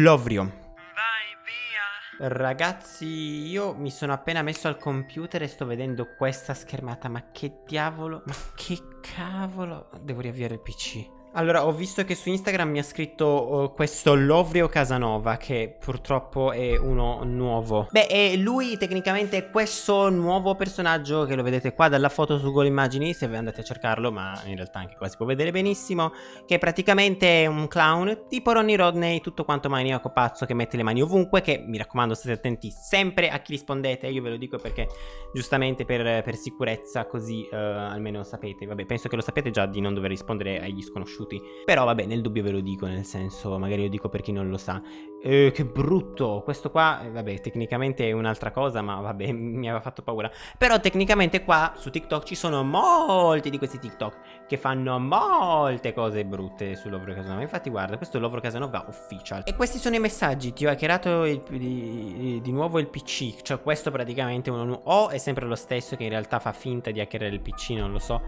Lovrio. Vai via. Ragazzi, io mi sono appena messo al computer e sto vedendo questa schermata. Ma che diavolo? Ma che cavolo? Devo riavviare il PC. Allora, ho visto che su Instagram mi ha scritto uh, questo Lovrio Casanova, che purtroppo è uno nuovo. Beh, e lui tecnicamente è questo nuovo personaggio che lo vedete qua dalla foto su Google Immagini, se andate a cercarlo, ma in realtà anche qua si può vedere benissimo, che è praticamente un clown, tipo Ronnie Rodney, tutto quanto maniaco pazzo che mette le mani ovunque, che mi raccomando state attenti sempre a chi rispondete, io ve lo dico perché giustamente per, per sicurezza, così uh, almeno sapete. Vabbè, penso che lo sapete già di non dover rispondere agli sconosciuti conosciuti. Però vabbè, nel dubbio ve lo dico, nel senso, magari lo dico per chi non lo sa. Eh, che brutto, questo qua, eh, vabbè, tecnicamente è un'altra cosa, ma vabbè, mi aveva fatto paura. Però tecnicamente qua su TikTok ci sono molti di questi TikTok che fanno molte cose brutte sull'Ovro Casanova. Infatti guarda, questo è l'Ovro Casanova Official. E questi sono i messaggi, ti ho hackerato il, di, di, nuovo il PC, cioè questo praticamente uno o è sempre lo stesso che in realtà fa finta di hackerare il PC, non lo so.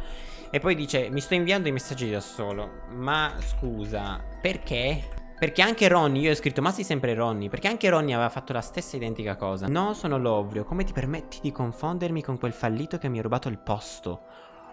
E poi dice, mi sto inviando i messaggi da solo. Ma scusa, perché? Perché anche Ronnie, io ho scritto ma sei sempre Ronnie Perché anche Ronnie aveva fatto la stessa identica cosa No, sono Lovrio, come ti permetti di confondermi con quel fallito che mi ha rubato il posto?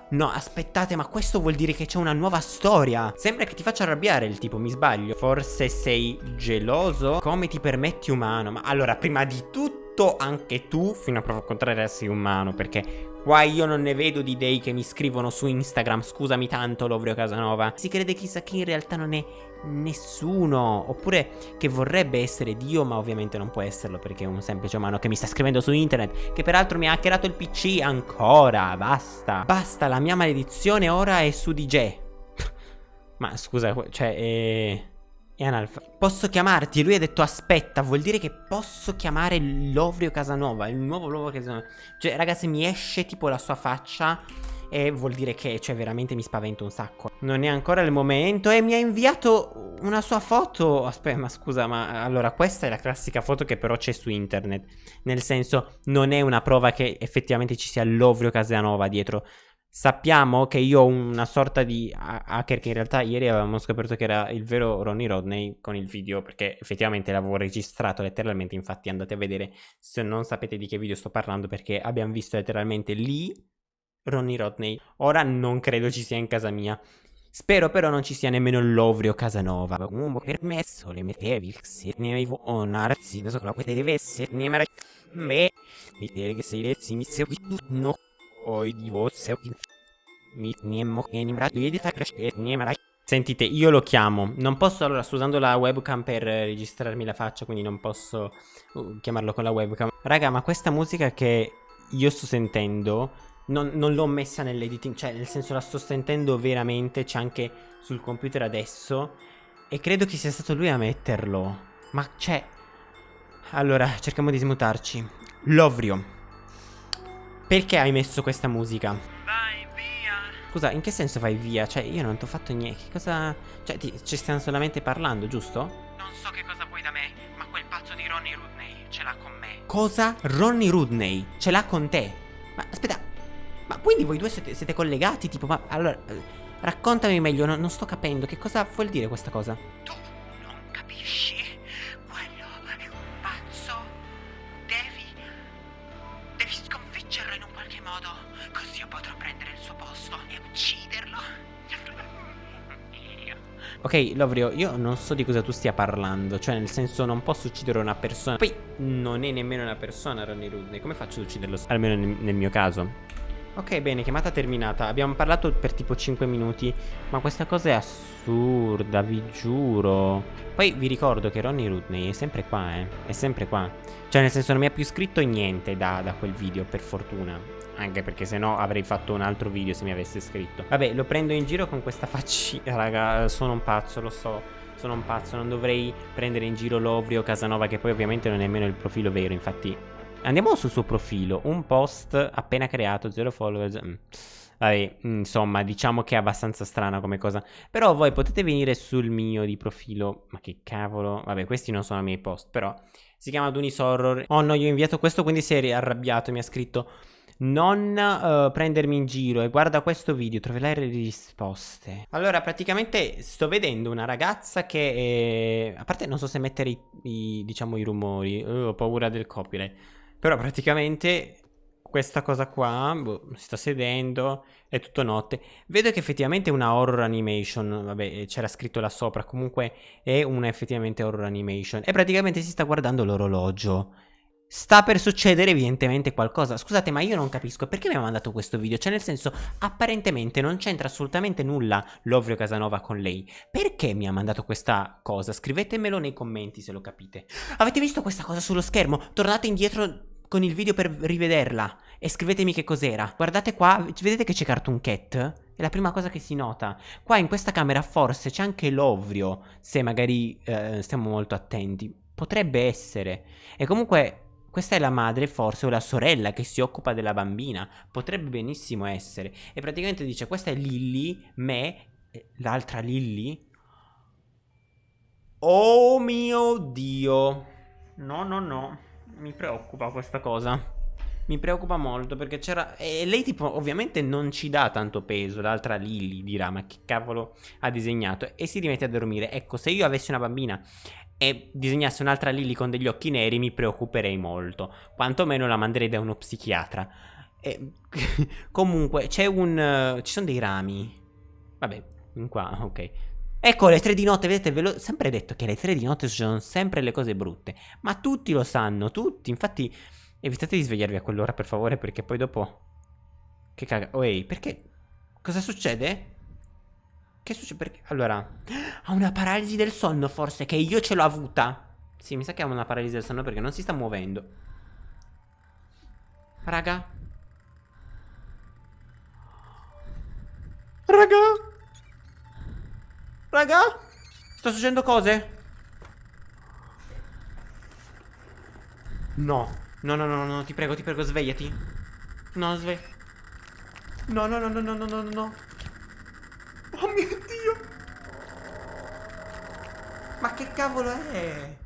No, aspettate, ma questo vuol dire che c'è una nuova storia Sembra che ti faccia arrabbiare il tipo, mi sbaglio Forse sei geloso? Come ti permetti umano? Ma allora, prima di tutto, anche tu, fino a prova contraria, sei umano Perché Qua io non ne vedo di dei che mi scrivono su Instagram. Scusami tanto Lovrio Casanova. Si crede chissà che in realtà non è nessuno. Oppure che vorrebbe essere Dio ma ovviamente non può esserlo Perché è un semplice umano che mi sta scrivendo su internet Che peraltro mi ha hackerato il PC ancora. Basta. Basta la mia maledizione ora è su DJ Ma scusa cioè eh... È analfa. Posso chiamarti? Lui ha detto aspetta, vuol dire che posso chiamare Lovrio Casanova, il nuovo Lovrio Casanova. Cioè, ragazzi, mi esce tipo la sua faccia e vuol dire che, cioè, veramente mi spavento un sacco. Non è ancora il momento e mi ha inviato una sua foto. Aspetta, ma scusa, ma allora questa è la classica foto che però c'è su internet. Nel senso, non è una prova che effettivamente ci sia Lovrio Casanova dietro. Sappiamo che io ho una sorta di hacker che in realtà ieri avevamo scoperto che era il vero Ronnie Rodney con il video perché effettivamente l'avevo registrato letteralmente, infatti andate a vedere se non sapete di che video sto parlando perché abbiamo visto letteralmente lì Ronnie Rodney. Ora non credo ci sia in casa mia. Spero però non ci sia nemmeno l'Ovrio Casanova. Comunque permesso le mettevi se ne avevo una razzina sopra quelle deve essere ne mara... Beh, mi dire che sei lezzi mi segui no. Oi di vostra Sentite, io lo chiamo. Non posso, allora, sto usando la webcam per registrarmi la faccia, quindi non posso uh, chiamarlo con la webcam. Raga, ma questa musica che io sto sentendo non, non l'ho messa nell'editing, cioè nel senso la sto sentendo veramente, c'è anche sul computer adesso. E credo che sia stato lui a metterlo. Ma c'è... Allora, cerchiamo di smutarci. Lovrio. Perché hai messo questa musica? Vai via. Scusa, in che senso vai via? Cioè, io non ti ho fatto niente. Che cosa... Cioè, ti... ci stiamo solamente parlando, giusto? Non so che cosa vuoi da me, ma quel pazzo di Ronnie Rudney ce l'ha con me. Cosa? Ronnie Rudney ce l'ha con te? Ma aspetta, ma quindi voi due siete, siete collegati? Tipo, ma allora... Eh, raccontami meglio, no, non sto capendo. Che cosa vuol dire questa cosa? Tu Ok, Lovrio, io non so di cosa tu stia parlando. Cioè, nel senso, non posso uccidere una persona. Poi, non è nemmeno una persona, Ronnie Rudney. Come faccio ad ucciderlo? Almeno nel, nel mio caso. Ok, bene, chiamata terminata. Abbiamo parlato per tipo 5 minuti. Ma questa cosa è assurda, vi giuro. Poi vi ricordo che Ronnie Rudney è sempre qua, eh. È sempre qua. Cioè, nel senso, non mi ha più scritto niente da, da quel video, per fortuna. Anche perché sennò avrei fatto un altro video se mi avesse scritto Vabbè lo prendo in giro con questa faccina Raga sono un pazzo lo so Sono un pazzo non dovrei prendere in giro Lovrio Casanova Che poi ovviamente non è nemmeno il profilo vero Infatti andiamo sul suo profilo Un post appena creato Zero followers mm. Vabbè, insomma, diciamo che è abbastanza strana come cosa. Però voi potete venire sul mio di profilo. Ma che cavolo. Vabbè, questi non sono i miei post, però. Si chiama Dunis Horror. Oh no, io ho inviato questo, quindi si è arrabbiato. Mi ha scritto... non uh, prendermi in giro e guarda questo video, troverai le risposte. Allora, praticamente sto vedendo una ragazza che... È... A parte non so se mettere i, i diciamo, i rumori, uh, ho paura del copyright. Però praticamente questa cosa qua, boh, si sta sedendo, è tutto notte. Vedo che effettivamente è una horror animation, vabbè, c'era scritto là sopra, comunque è una effettivamente horror animation. E praticamente si sta guardando l'orologio. Sta per succedere evidentemente qualcosa Scusate ma io non capisco perché mi ha mandato questo video Cioè nel senso apparentemente non c'entra assolutamente nulla Lovrio Casanova con lei Perché mi ha mandato questa cosa? Scrivetemelo nei commenti se lo capite Avete visto questa cosa sullo schermo? Tornate indietro con il video per rivederla e scrivetemi che cos'era. Guardate qua, vedete che c'è Cartoon Cat? È la prima cosa che si nota. Qua in questa camera forse c'è anche l'ovrio, se magari eh, stiamo molto attenti. Potrebbe essere. E comunque questa è la madre forse o la sorella che si occupa della bambina. Potrebbe benissimo essere. E praticamente dice questa è Lilly, me, l'altra Lilly. Oh mio Dio. No, no, no mi preoccupa questa cosa. Mi preoccupa molto perché c'era... E lei tipo ovviamente non ci dà tanto peso, l'altra Lily dirà ma che cavolo ha disegnato e si rimette a dormire. Ecco, se io avessi una bambina e disegnassi un'altra Lily con degli occhi neri mi preoccuperei molto. Quantomeno la manderei da uno psichiatra. E... Comunque c'è un... Uh, ci sono dei rami. Vabbè, qua, ok. Ecco, le tre di notte, vedete, ve l'ho sempre detto che alle tre di notte succedono sempre le cose brutte. Ma tutti lo sanno, tutti. Infatti, evitate di svegliarvi a quell'ora, per favore, perché poi dopo... Che caga... Oh, ehi, perché... Cosa succede? Che succede? Perché... Allora... Ha una paralisi del sonno, forse, che io ce l'ho avuta. Sì, mi sa che ha una paralisi del sonno perché non si sta muovendo. Raga. Raga. Raga? Sta succedendo cose? No. No, no, no, no, ti prego, ti prego, svegliati. No, svegli. No, no, no, no, no, no, no, no. Oh mio Dio. Ma che cavolo è?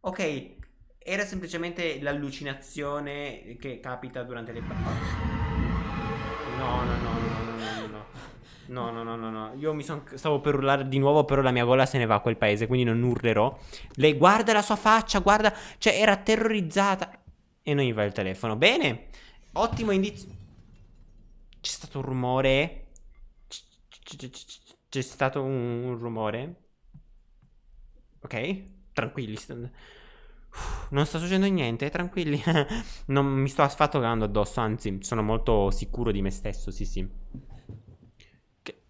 Ok, era semplicemente l'allucinazione che capita durante le battaglie. No, no, no, no, no, no, no. No, no, no, no, no. Io mi son... stavo per urlare di nuovo, però la mia gola se ne va a quel paese, quindi non urlerò. Lei guarda la sua faccia, guarda... Cioè, era terrorizzata. E non gli va il telefono. Bene. Ottimo indizio. C'è stato un rumore. C'è stato un rumore. Ok. Tranquilli. Non sta succedendo niente, tranquilli. non mi sto affatto addosso, anzi, sono molto sicuro di me stesso, sì sì. Che...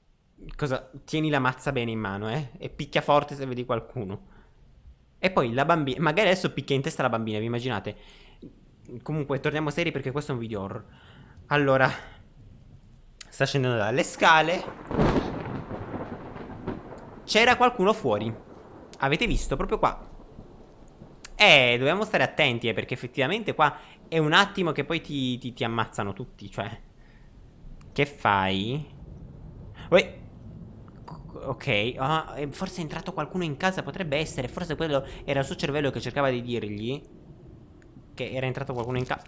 Cosa? Tieni la mazza bene in mano, eh? E picchia forte se vedi qualcuno. E poi la bambina... Magari adesso picchia in testa la bambina, vi immaginate? Comunque, torniamo seri perché questo è un video horror. Allora... Sta scendendo dalle scale. C'era qualcuno fuori. Avete visto? Proprio qua. Eh, dobbiamo stare attenti, eh, perché effettivamente qua è un attimo che poi ti, ti, ti ammazzano tutti, cioè... Che fai? Uè. Ok, oh, forse è entrato qualcuno in casa, potrebbe essere, forse quello era il suo cervello che cercava di dirgli che era entrato qualcuno in casa.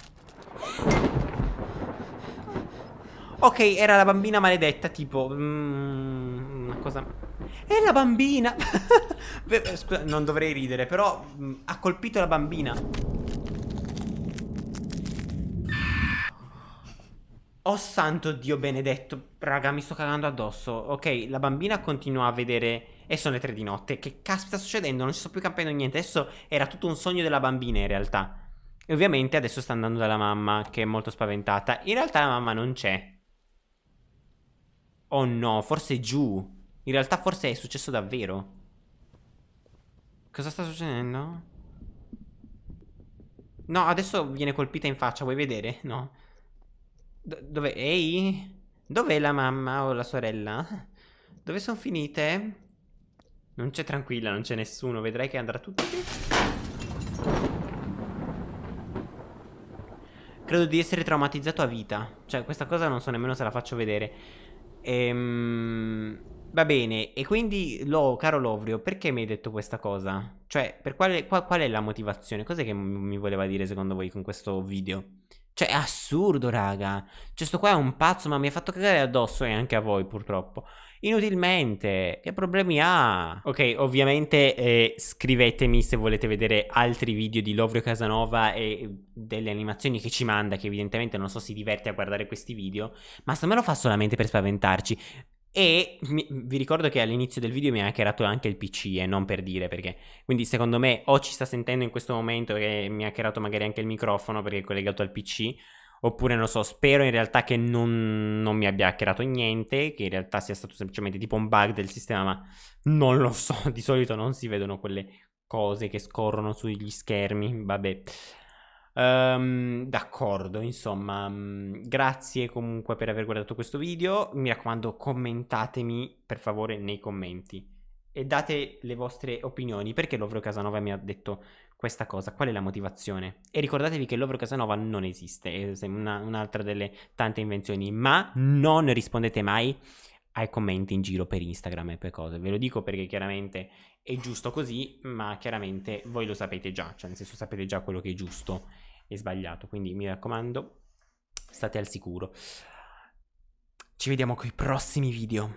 Ok, era la bambina maledetta, tipo... Mm, una cosa... È la bambina. Scusa, non dovrei ridere Però mh, mm, ha colpito la bambina. Oh santo Dio benedetto. Raga mi sto cagando addosso. Ok la bambina continua a vedere E sono le tre di notte. Che caspita sta succedendo? Non ci sto più capendo niente. Adesso era tutto un sogno della bambina in realtà. E ovviamente adesso sta andando dalla mamma Che è molto spaventata. In realtà la mamma non c'è. Oh no forse è giù in realtà forse è successo davvero. Cosa sta succedendo? No, adesso viene colpita in faccia, vuoi vedere? No. D dove? Ehi? Dov'è la mamma o la sorella? Dove sono finite? Non c'è tranquilla, non c'è nessuno. Vedrai che andrà tutto. Credo di essere traumatizzato a vita. Cioè, questa cosa non so nemmeno se la faccio vedere. Ehm... Va bene, e quindi, lo, caro Lovrio, perché mi hai detto questa cosa? Cioè, quale, qual, qual è la motivazione? Cos'è che mi voleva dire secondo voi con questo video? Cioè, è assurdo, raga. Cioè, sto qua è un pazzo, ma mi ha fatto cagare addosso e anche a voi, purtroppo. Inutilmente. Che problemi ha? Ok, ovviamente eh, scrivetemi se volete vedere altri video di Lovrio Casanova e delle animazioni che ci manda, che evidentemente non so si diverte a guardare questi video, ma se me lo fa solamente per spaventarci. E mi, vi ricordo che all'inizio del video mi ha hackerato anche il PC e eh, non per dire perché. Quindi secondo me o ci sta sentendo in questo momento che mi ha hackerato magari anche il microfono perché è collegato al PC. Oppure non so, spero in realtà che non, non mi abbia hackerato niente, che in realtà sia stato semplicemente tipo un bug del sistema, ma non lo so, di solito non si vedono quelle cose che scorrono sugli schermi, vabbè. Um, d'accordo, insomma, um, grazie comunque per aver guardato questo video. Mi raccomando, commentatemi per favore nei commenti e date le vostre opinioni. Perché Lovro Casanova mi ha detto questa cosa? Qual è la motivazione? E ricordatevi che Lovro Casanova non esiste, è una, un'altra delle tante invenzioni, ma non rispondete mai ai commenti in giro per Instagram e per cose. Ve lo dico perché chiaramente è giusto così, ma chiaramente voi lo sapete già, cioè nel senso sapete già quello che è giusto e sbagliato. Quindi mi raccomando, state al sicuro. Ci vediamo con i prossimi video.